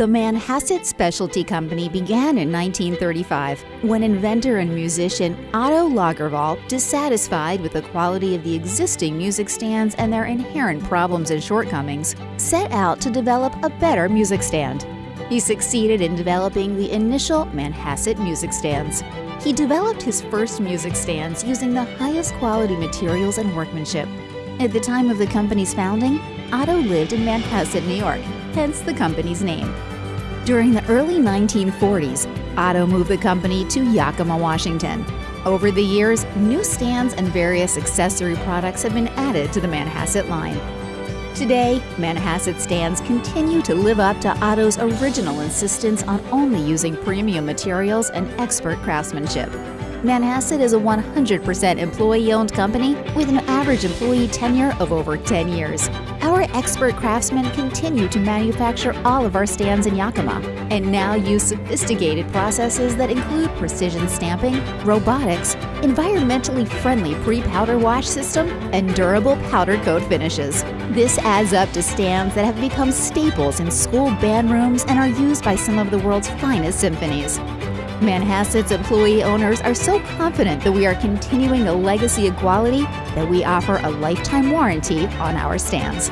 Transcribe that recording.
The Manhasset Specialty Company began in 1935 when inventor and musician Otto Lagervall, dissatisfied with the quality of the existing music stands and their inherent problems and shortcomings, set out to develop a better music stand. He succeeded in developing the initial Manhasset music stands. He developed his first music stands using the highest quality materials and workmanship. At the time of the company's founding, Otto lived in Manhasset, New York, hence the company's name. During the early 1940s, Otto moved the company to Yakima, Washington. Over the years, new stands and various accessory products have been added to the Manhasset line. Today, Manhasset stands continue to live up to Otto's original insistence on only using premium materials and expert craftsmanship. Manhasset is a 100% employee-owned company with an average employee tenure of over 10 years. Our expert craftsmen continue to manufacture all of our stands in Yakima and now use sophisticated processes that include precision stamping, robotics, environmentally friendly pre-powder wash system, and durable powder coat finishes. This adds up to stands that have become staples in school band rooms and are used by some of the world's finest symphonies. Manhasset's employee owners are so confident that we are continuing the legacy of quality that we offer a lifetime warranty on our stands.